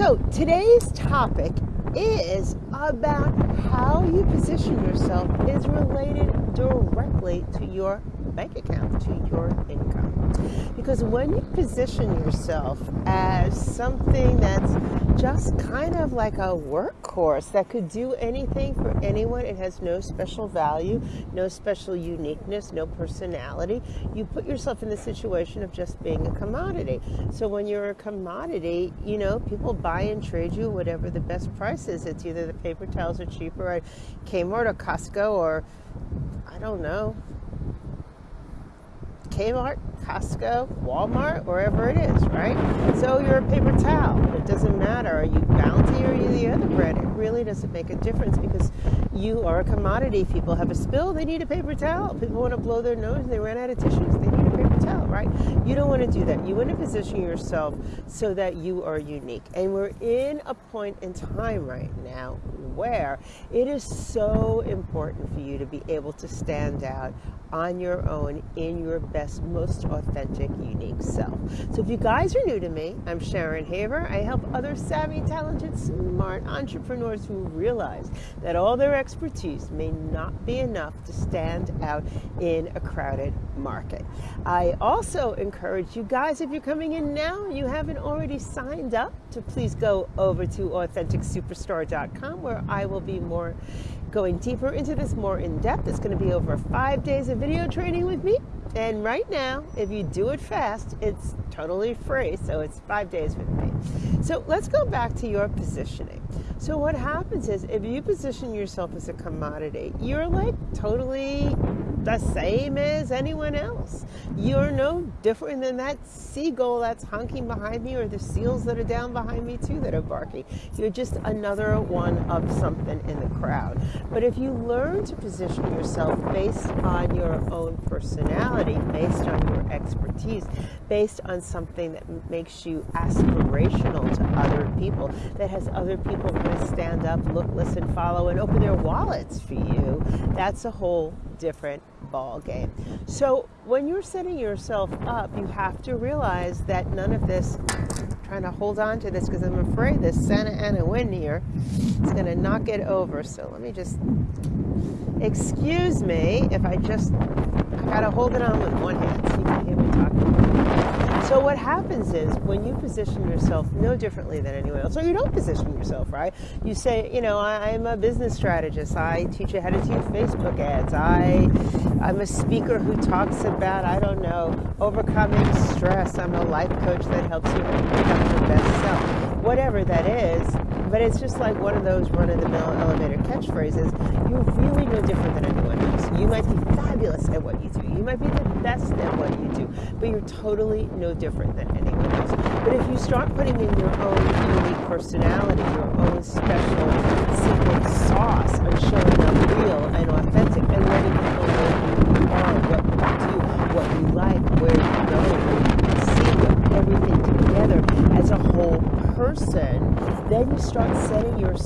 So today's topic is about how you position yourself is related directly to your bank account, to your income. Because when you position yourself as something that's just kind of like a workhorse that could do anything for anyone, it has no special value, no special uniqueness, no personality, you put yourself in the situation of just being a commodity. So when you're a commodity, you know, people buy and trade you whatever the best price is. It's either the paper towels are cheaper at Kmart or Costco or I don't know, Kmart, Costco, Walmart, wherever it is, right? So you're a paper towel. It doesn't matter. Are you Bounty or are you the other brand? It really doesn't make a difference because you are a commodity. People have a spill, they need a paper towel. People want to blow their nose, they ran out of tissues, they need a paper towel, right? You don't want to do that. You want to position yourself so that you are unique. And we're in a point in time right now where it is so important for you to be able to stand out on your own in your best, most authentic, unique self. So, if you guys are new to me, I'm Sharon Haver. I help other savvy, talented, smart entrepreneurs who realize that all their expertise may not be enough to stand out in a crowded market. I also encourage you guys, if you're coming in now you haven't already signed up, to please go over to AuthenticSuperstar.com where I will be more going deeper into this more in depth. It's going to be over five days of video training with me. And right now, if you do it fast, it's totally free. So it's five days with me. So let's go back to your positioning. So what happens is if you position yourself as a commodity, you're like totally the same as anyone else. You're no different than that seagull that's honking behind me or the seals that are down behind me too that are barking. You're just another one of something in the crowd. But if you learn to position yourself based on your own personality, based on your expertise, based on something that makes you aspirational to other people, that has other people going to stand up, look, listen, follow, and open their wallets for you, that's a whole different ball game. So when you're setting yourself up, you have to realize that none of this trying to hold on to this because I'm afraid this Santa Ana wind here is going to knock it over. So let me just excuse me if I just I got to hold it on with one hand so. So what happens is when you position yourself no differently than anyone else, or you don't position yourself, right? You say, you know, I, am a business strategist. I teach you how to do Facebook ads. I, I'm a speaker who talks about, I don't know, overcoming stress. I'm a life coach that helps you become your best self. Whatever that is, but it's just like one of those run-of-the-mill elevator catchphrases. You're really no different than anyone else. You might be fabulous at what you do. You might be the best at what you do, but you're totally no different than anyone else. But if you start putting in your own unique personality, your own special secret sauce on showing up real and authentic and letting people know who you are, what you do, what you like, where you go, where you can see everything together as a whole person, then you start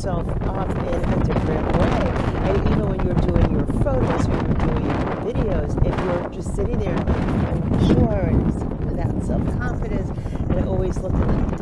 setting yourself up in a different way. And even when you're doing your photos, when you're doing your videos, if you're just sitting there unsure and without self-confidence and always looking like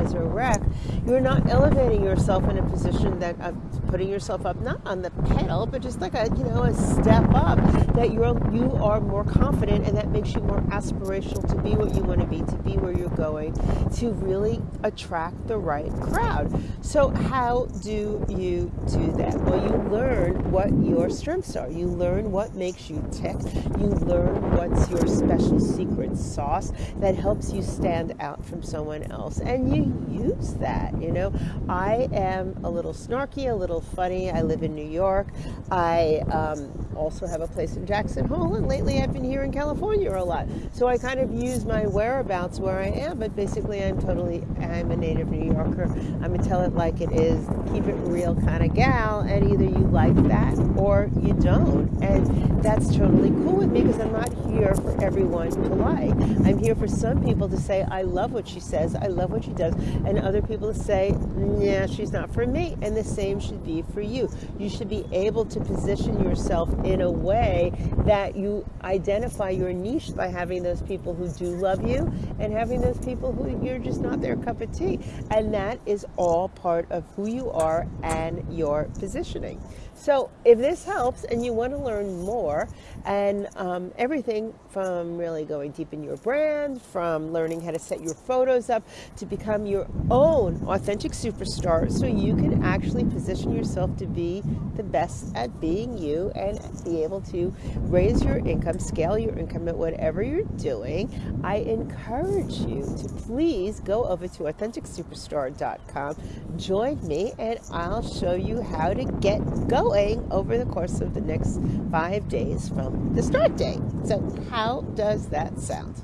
as a wreck, you're not elevating yourself in a position that of putting yourself up not on the pedal, but just like a you know a step up that you're you are more confident and that makes you more aspirational to be what you want to be, to be where you're going, to really attract the right crowd. So how do you do that? Well, you learn what your strengths are. You learn what makes you tick. You learn what's your special secret sauce that helps you stand out from someone else, and you use that. You know, I am a little snarky, a little funny. I live in New York. I um, also have a place in Jackson Hole, and lately I've been here in California a lot. So I kind of use my whereabouts where I am, but basically I'm totally I'm a native New Yorker. I'm a tell it like it is, keep it real kind of gal, and either you like that or you don't, and that's totally cool with me because I'm not here for everyone to like. I'm here for some people to say I love what she says, I love what she does, and other people to say, yeah, she's not for me. And the same should be for you. You should be able to position yourself in a way that you identify your niche by having those people who do love you and having those people who you're just not their cup of tea. And that is all part of who you are and your positioning. So if this helps and you want to learn more and um, everything from really going deep in your brand, from learning how to set your photos up to become your own authentic superstar so you can actually position yourself to be the best at being you and be able to raise your income, scale your income at whatever you're doing, I encourage you to please go over to AuthenticSuperstar.com, join me, and I'll show you how to get going going over the course of the next five days from the start date. So, how does that sound?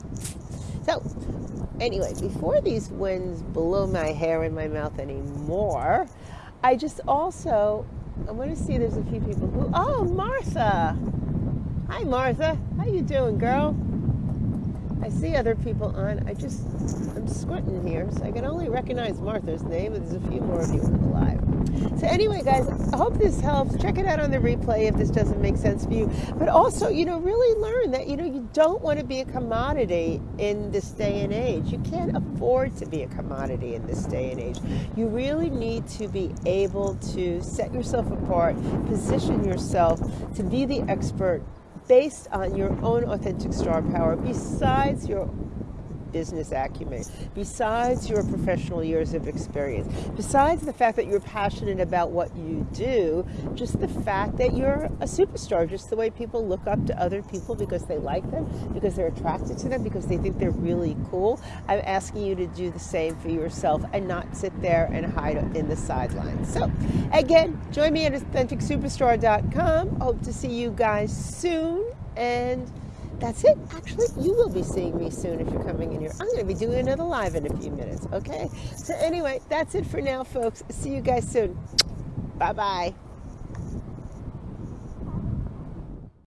So, anyway, before these winds blow my hair in my mouth anymore, I just also I want to see there's a few people who oh Martha. Hi Martha. How you doing, girl? I see other people on. I just I'm squinting here, so I can only recognize Martha's name, there's a few more of you on the live. So anyway, guys, I hope this helps. Check it out on the replay if this doesn't make sense for you. But also, you know, really learn that, you know, you don't want to be a commodity in this day and age. You can't afford to be a commodity in this day and age. You really need to be able to set yourself apart, position yourself to be the expert based on your own authentic star power. Besides your business acumen, besides your professional years of experience, besides the fact that you're passionate about what you do, just the fact that you're a superstar, just the way people look up to other people because they like them, because they're attracted to them, because they think they're really cool. I'm asking you to do the same for yourself and not sit there and hide in the sidelines. So, again, join me at AuthenticSuperstar.com. Hope to see you guys soon and that's it. Actually, you will be seeing me soon if you're coming in here. I'm going to be doing another live in a few minutes, okay? So, anyway, that's it for now, folks. See you guys soon. Bye bye.